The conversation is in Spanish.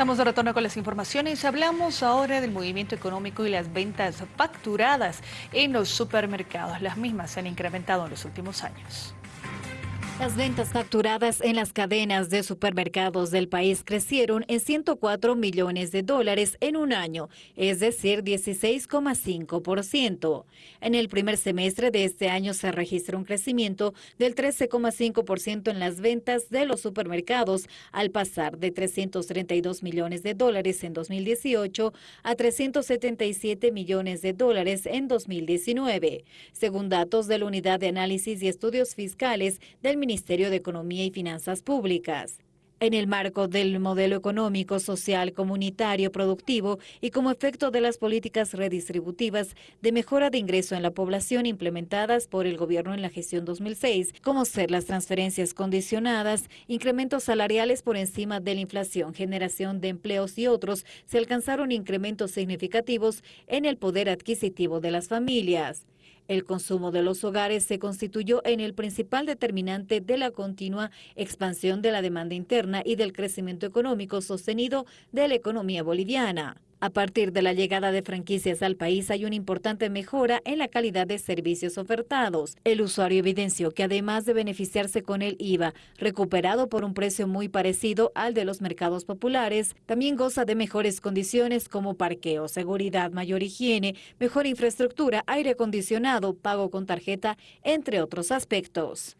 Estamos de retorno con las informaciones. Hablamos ahora del movimiento económico y las ventas facturadas en los supermercados. Las mismas se han incrementado en los últimos años. Las ventas facturadas en las cadenas de supermercados del país crecieron en 104 millones de dólares en un año, es decir, 16,5%. En el primer semestre de este año se registró un crecimiento del 13,5% en las ventas de los supermercados, al pasar de 332 millones de dólares en 2018 a 377 millones de dólares en 2019, según datos de la Unidad de Análisis y Estudios Fiscales del Ministerio Ministerio de Economía y Finanzas Públicas. En el marco del modelo económico, social, comunitario, productivo y como efecto de las políticas redistributivas de mejora de ingreso en la población implementadas por el gobierno en la gestión 2006, como ser las transferencias condicionadas, incrementos salariales por encima de la inflación, generación de empleos y otros, se alcanzaron incrementos significativos en el poder adquisitivo de las familias. El consumo de los hogares se constituyó en el principal determinante de la continua expansión de la demanda interna y del crecimiento económico sostenido de la economía boliviana. A partir de la llegada de franquicias al país hay una importante mejora en la calidad de servicios ofertados. El usuario evidenció que además de beneficiarse con el IVA, recuperado por un precio muy parecido al de los mercados populares, también goza de mejores condiciones como parqueo, seguridad, mayor higiene, mejor infraestructura, aire acondicionado, pago con tarjeta, entre otros aspectos.